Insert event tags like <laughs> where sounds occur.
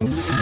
you <laughs>